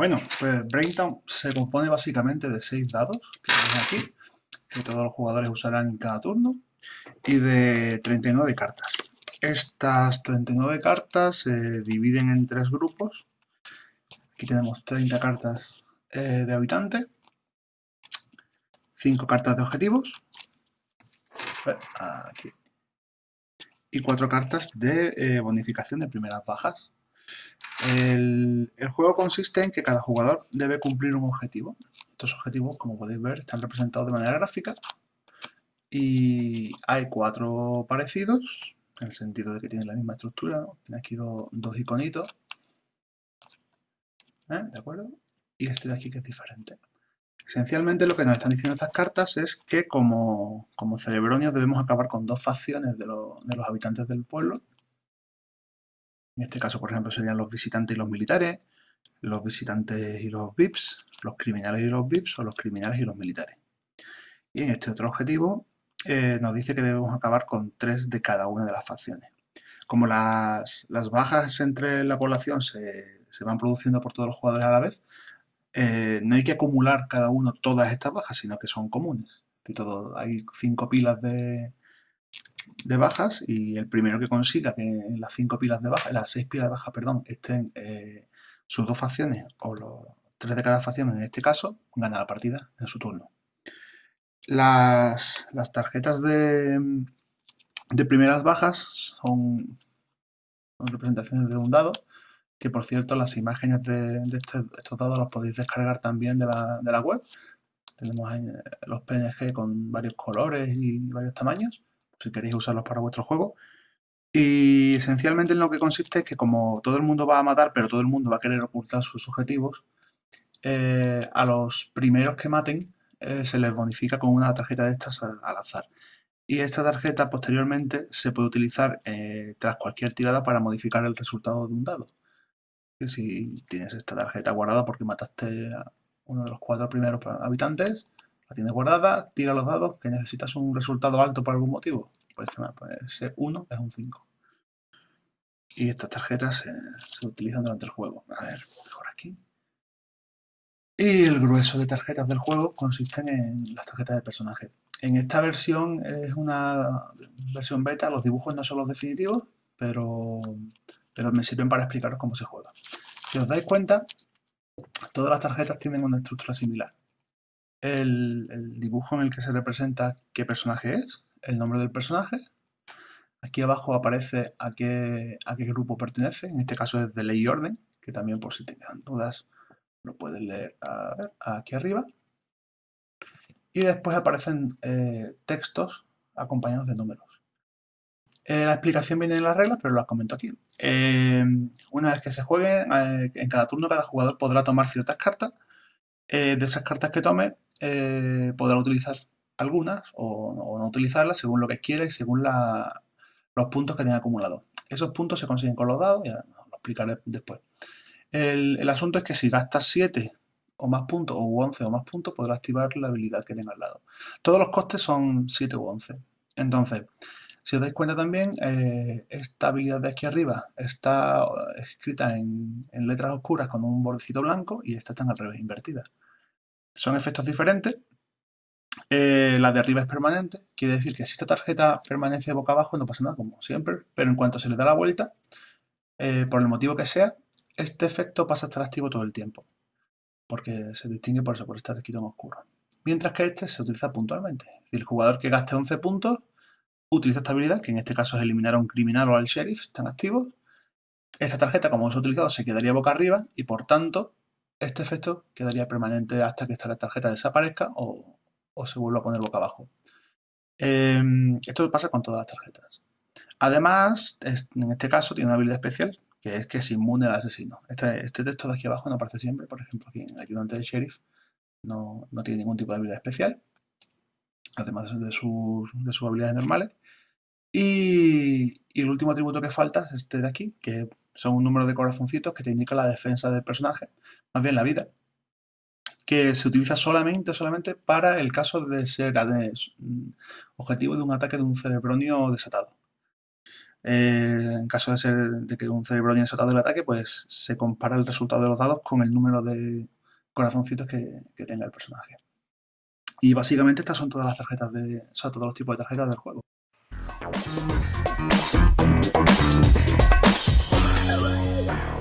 Bueno, pues Braintown se compone básicamente de 6 dados, que aquí, que todos los jugadores usarán en cada turno, y de 39 cartas. Estas 39 cartas se dividen en tres grupos. Aquí tenemos 30 cartas eh, de habitantes, 5 cartas de objetivos, aquí, y 4 cartas de eh, bonificación de primeras bajas. El, juego consiste en que cada jugador debe cumplir un objetivo. Estos objetivos, como podéis ver, están representados de manera gráfica. Y hay cuatro parecidos, en el sentido de que tienen la misma estructura. Tiene aquí dos iconitos. ¿Eh? ¿De acuerdo? Y este de aquí que es diferente. Esencialmente lo que nos están diciendo estas cartas es que como, como cerebronios debemos acabar con dos facciones de los habitantes del pueblo en este caso, por ejemplo, serían los visitantes y los militares, los visitantes y los VIPs, los criminales y los VIPs o los criminales y los militares. Y en este otro objetivo eh, nos dice que debemos acabar con tres de cada una de las facciones. Como las, bajas entre la población se, van produciendo por todos los jugadores a la vez, eh, no hay que acumular cada uno todas estas bajas, sino que son comunes. todo, hay cinco pilas de, de bajas y el primero que consiga que las cinco pilas de baja, las seis pilas de baja, perdón, estén eh, sus dos facciones o los tres de cada facción en este caso, gana la partida en su turno. Las, tarjetas de, de, primeras bajas son, representaciones de un dado, que por cierto las imágenes de, este, estos dados los podéis descargar también de la, de la web. Tenemos eh, los PNG con varios colores y varios tamaños si queréis usarlos para vuestro juego. Y esencialmente en lo que consiste es que como todo el mundo va a matar, pero todo el mundo va a querer ocultar sus objetivos, eh, a los primeros que maten eh, se les bonifica con una tarjeta de estas al, azar. Y esta tarjeta posteriormente se puede utilizar eh, tras cualquier tirada para modificar el resultado de un dado. si tienes esta tarjeta guardada porque mataste a uno de los cuatro primeros habitantes, la tienes guardada, tira los dados, que necesitas un resultado alto por algún motivo. Pues, ese 1 es un 5. Y estas tarjetas se utilizan durante el juego. A ver, mejor aquí. Y el grueso de tarjetas del juego consisten en las tarjetas de personaje. En esta versión es una versión beta, los dibujos no son los definitivos, pero, pero me sirven para explicaros cómo se juega. Si os dais cuenta, todas las tarjetas tienen una estructura similar el, dibujo en el que se representa qué personaje es, el nombre del personaje. Aquí abajo aparece a qué, a qué grupo pertenece, en este caso es de ley y orden, que también por si te quedan dudas lo puedes leer aquí arriba. Y después aparecen eh, textos acompañados de números. Eh, la explicación viene en las reglas, pero las comento aquí. Eh, una vez que se juegue, en cada turno cada jugador podrá tomar ciertas cartas. De esas cartas que tome, eh, podrá utilizar algunas o, no utilizarlas según lo que quiera y según los puntos que tenga acumulados. Esos puntos se consiguen con los dados, ya lo explicaré después. El, asunto es que si gastas 7 o más puntos, o 11 o más puntos, podrás activar la habilidad que tenga al lado. Todos los costes son 7 u 11. Entonces, si os dais cuenta también, eh, esta habilidad de aquí arriba está escrita en, letras oscuras con un bordecito blanco y esta está al revés, invertida. Son efectos diferentes. Eh, la de arriba es permanente, quiere decir que si esta tarjeta permanece boca abajo no pasa nada, como siempre, pero en cuanto se le da la vuelta, eh, por el motivo que sea, este efecto pasa a estar activo todo el tiempo, porque se distingue por eso, por estar escrito en oscuro. Mientras que este se utiliza puntualmente, es decir, el jugador que gaste 11 puntos utiliza esta habilidad, que en este caso es eliminar a un criminal o al sheriff, están activos. Esta tarjeta, como ha utilizado, se quedaría boca arriba y por tanto este efecto quedaría permanente hasta que esta tarjeta desaparezca o, se vuelva a poner boca abajo. Em, esto pasa con todas las tarjetas. Además, en este caso tiene una habilidad especial, que es que es inmune al asesino. Este, este, texto de aquí abajo no aparece siempre, por ejemplo, aquí en el ayudante de sheriff no, tiene ningún tipo de habilidad especial, además de sus, de sus habilidades normales. Y, el último atributo que falta es este de aquí, que son un número de corazoncitos que te indica la defensa del personaje, más bien la vida, que se utiliza solamente, solamente para el caso de ser objetivo de un ataque de un cerebronio desatado. Eh, en caso de ser de que un cerebro haya soltado el ataque, pues se compara el resultado de los dados con el número de corazoncitos que, que tenga el personaje. Y básicamente estas son todas las tarjetas de, o sea, todos los tipos de tarjetas del juego. Wow.